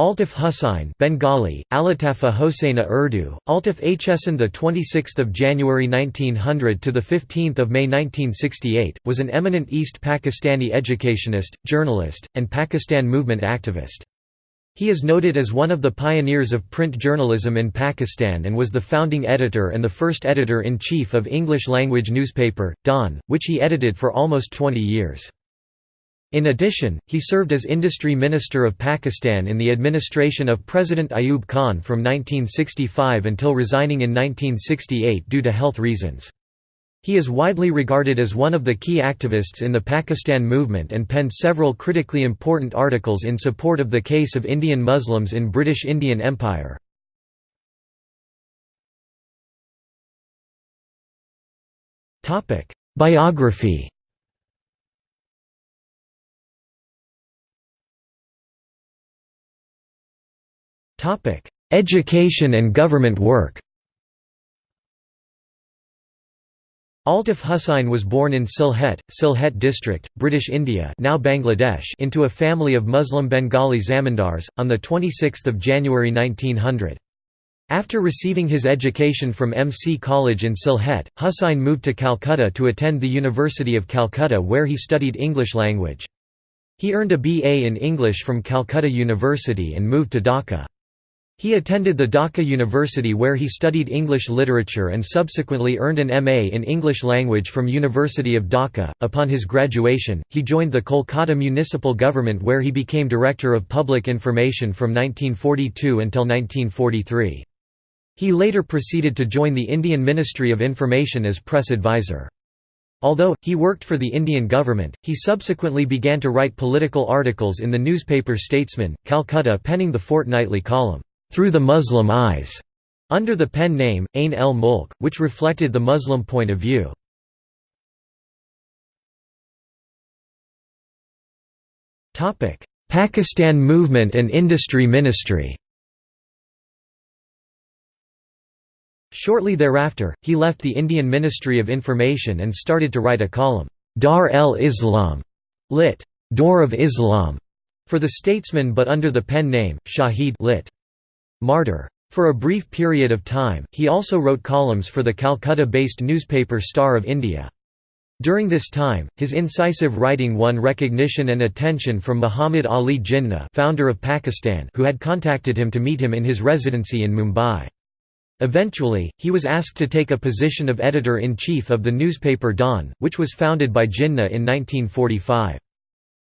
Altaf Hussain Bengali, Alatafa Hosseina Urdu, Altaf Hsan the 26th of January 1900 to the 15th of May 1968 was an eminent East Pakistani educationist, journalist, and Pakistan movement activist. He is noted as one of the pioneers of print journalism in Pakistan and was the founding editor and the first editor-in-chief of English-language newspaper, Dawn, which he edited for almost 20 years. In addition, he served as Industry Minister of Pakistan in the administration of President Ayub Khan from 1965 until resigning in 1968 due to health reasons. He is widely regarded as one of the key activists in the Pakistan movement and penned several critically important articles in support of the case of Indian Muslims in British Indian Empire. Biography Education and government work Altaf Hussain was born in Sylhet, Sylhet district, British India now Bangladesh into a family of Muslim Bengali zamindars, on 26 January 1900. After receiving his education from MC College in Sylhet, Hussain moved to Calcutta to attend the University of Calcutta where he studied English language. He earned a BA in English from Calcutta University and moved to Dhaka. He attended the Dhaka University where he studied English literature and subsequently earned an MA in English language from University of Dhaka. Upon his graduation, he joined the Kolkata municipal government where he became Director of Public Information from 1942 until 1943. He later proceeded to join the Indian Ministry of Information as press advisor. Although, he worked for the Indian government, he subsequently began to write political articles in the newspaper Statesman, Calcutta penning the fortnightly column, through the Muslim eyes, under the pen name, Ain el Mulk, which reflected the Muslim point of view. Pakistan Movement and Industry Ministry Shortly thereafter, he left the Indian Ministry of Information and started to write a column, Dar el Islam, lit. Door of Islam, for the Statesman but under the pen name, Shahid lit. Martyr. For a brief period of time, he also wrote columns for the Calcutta-based newspaper Star of India. During this time, his incisive writing won recognition and attention from Muhammad Ali Jinnah founder of Pakistan who had contacted him to meet him in his residency in Mumbai. Eventually, he was asked to take a position of editor-in-chief of the newspaper Dawn, which was founded by Jinnah in 1945.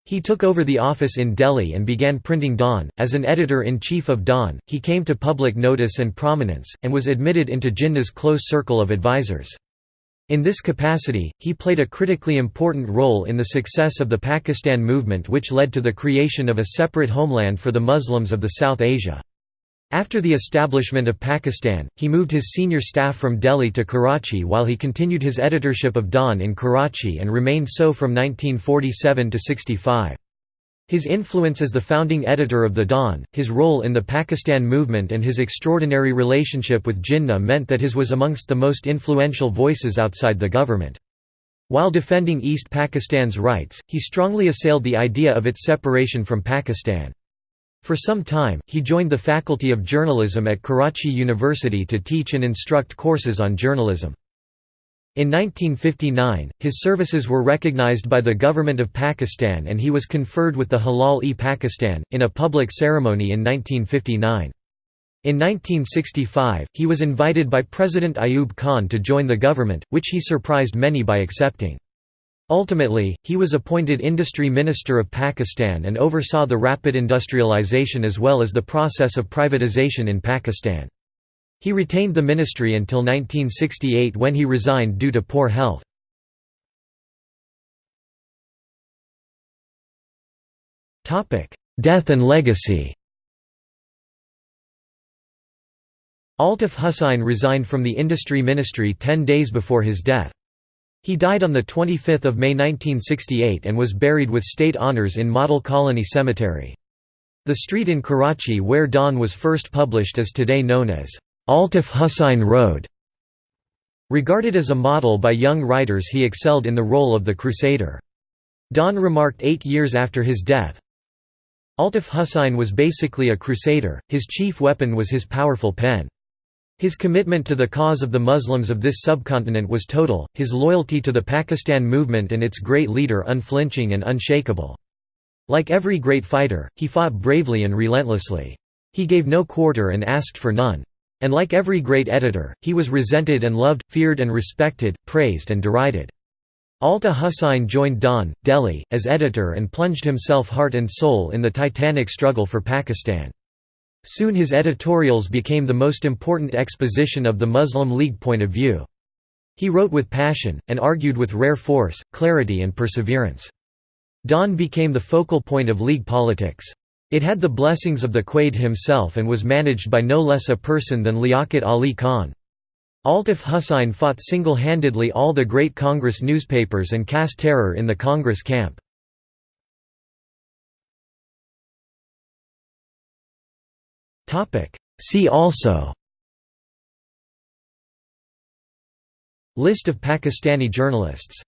He took over the office in Delhi and began printing Dawn. As an editor in chief of Dawn, he came to public notice and prominence, and was admitted into Jinnah's close circle of advisors. In this capacity, he played a critically important role in the success of the Pakistan movement which led to the creation of a separate homeland for the Muslims of the South Asia. After the establishment of Pakistan, he moved his senior staff from Delhi to Karachi while he continued his editorship of Dawn in Karachi and remained so from 1947 to 65. His influence as the founding editor of the Dawn, his role in the Pakistan movement and his extraordinary relationship with Jinnah meant that his was amongst the most influential voices outside the government. While defending East Pakistan's rights, he strongly assailed the idea of its separation from Pakistan. For some time, he joined the Faculty of Journalism at Karachi University to teach and instruct courses on journalism. In 1959, his services were recognized by the government of Pakistan and he was conferred with the Hilal-e-Pakistan, in a public ceremony in 1959. In 1965, he was invited by President Ayub Khan to join the government, which he surprised many by accepting. Ultimately, he was appointed Industry Minister of Pakistan and oversaw the rapid industrialization as well as the process of privatization in Pakistan. He retained the ministry until 1968 when he resigned due to poor health. Death and legacy Altaf Hussain resigned from the Industry Ministry ten days before his death. He died on 25 May 1968 and was buried with state honours in Model Colony Cemetery. The street in Karachi where Dawn was first published is today known as Altaf Hussain Road. Regarded as a model by young writers he excelled in the role of the Crusader. Dawn remarked eight years after his death, Altaf Hussain was basically a crusader, his chief weapon was his powerful pen. His commitment to the cause of the Muslims of this subcontinent was total, his loyalty to the Pakistan movement and its great leader unflinching and unshakable. Like every great fighter, he fought bravely and relentlessly. He gave no quarter and asked for none. And like every great editor, he was resented and loved, feared and respected, praised and derided. Altaf Hussain joined Dawn, Delhi, as editor and plunged himself heart and soul in the titanic struggle for Pakistan. Soon his editorials became the most important exposition of the Muslim League point of view. He wrote with passion, and argued with rare force, clarity and perseverance. Dawn became the focal point of League politics. It had the blessings of the Quaid himself and was managed by no less a person than Liaquat Ali Khan. Altaf Hussain fought single-handedly all the great Congress newspapers and cast terror in the Congress camp. See also. List of Pakistani journalists